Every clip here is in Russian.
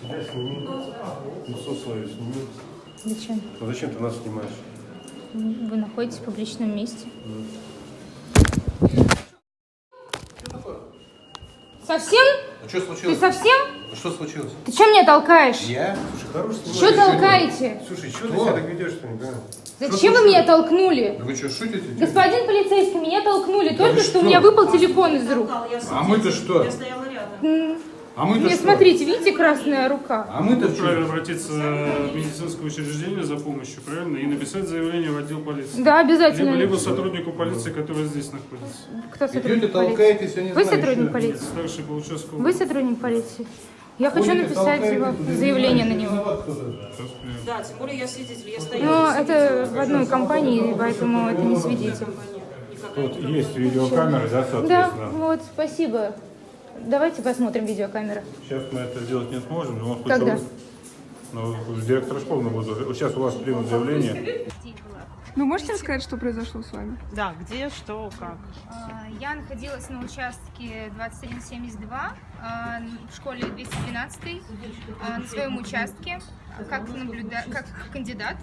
Себя сними. Лицо свое сними. Зачем? А зачем ты нас снимаешь? Вы находитесь в публичном месте. Совсем? А что Ты случилось? совсем? А Что случилось? Ты что меня толкаешь? Я? Слушай, хорош. Что толкаете? Слушай, что ты себя так ведешь, что не понимаю? Зачем вы меня толкнули? Да Вы что, шутите? Господин полицейский, меня толкнули только вы что что? у меня выпал телефон из рук. А мы-то что? Я стояла рядом. А мы-то Не что? смотрите, видите красная рука? А мы-то Правильно обратиться в медицинское учреждение за помощью, правильно? И написать заявление в отдел полиции. Да, Либо, обязательно. либо сотруднику полиции, который здесь находится. Кто Идете, сотрудник полиции? толкаетесь, я не Вы знаю. сотрудник полиции? Старший по. Вы сотрудник полиции? Я хочу Ходите, написать толкаетесь, его- заявление на него. Да, тем более я свидетель, я Но стояла. это в одной компании, поэтому это не свидетель. Тут есть видеокамеры, да, Да, соответственно. вот, спасибо. Давайте посмотрим видеокамеру. Сейчас мы это сделать не сможем, но. Когда? Ну, директор школы мы будем... Сейчас у вас примут заявление. Ну, можете рассказать, что произошло с вами? Да, где, что, как. А, Я находилась на участке 2172 а, в школе 212 а, на своем участке как, наблюда... как кандидат.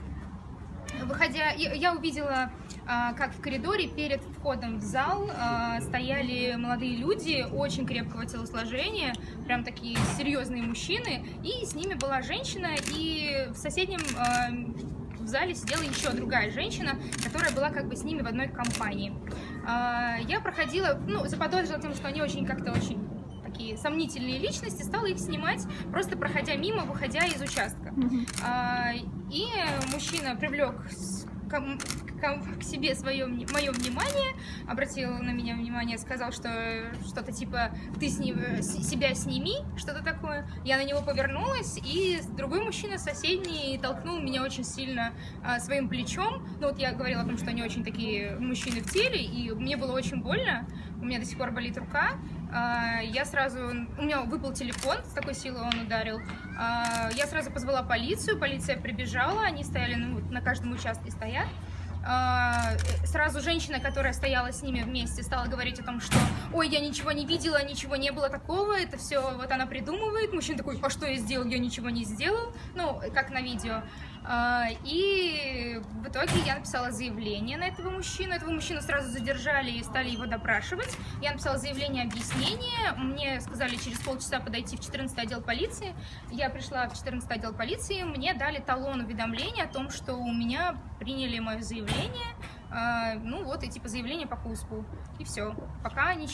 Выходя, я я увидела, как в коридоре перед входом в зал а, стояли молодые люди очень крепкого телосложения, прям такие серьезные мужчины, и с ними была женщина, и в соседнем а, в зале сидела еще другая женщина, которая была как бы с ними в одной компании. А, Я проходила, ну, заподозрила тем, что они очень как-то очень такие сомнительные личности, стала их снимать, просто проходя мимо, выходя из участка. А, И мужчина привлек к себе свое мое внимание, обратил на меня внимание, сказал, что что-то типа ты с ним, с- себя сними, что-то такое. Я на него повернулась, и другой мужчина соседний толкнул меня очень сильно а, своим плечом. Ну вот я говорила о том, что они очень такие мужчины в теле, и мне было очень больно. У меня до сих пор болит рука. А, Я сразу, у меня выпал телефон, с такой силой он ударил. А, Я сразу позвала полицию, полиция прибежала, они стояли, ну, на каждом участке стоят. А, э, Сразу женщина, которая стояла с ними вместе, стала говорить о том, что «Ой, я ничего не видела, ничего не было такого, это все вот она придумывает». Мужчина такой «А что я сделал? Я ничего не сделал». Ну, как на видео. А, И в итоге я написала заявление на этого мужчину. Этого мужчину сразу задержали и стали его допрашивать. Я написала заявление объяснение. Мне сказали через полчаса подойти в 14 отдел полиции. Я пришла в 14 отдел полиции. Мне дали талон уведомления о том, что у меня приняли мое заявление. А, Ну вот, и типа заявление по КУСПу. И все. Пока ничего.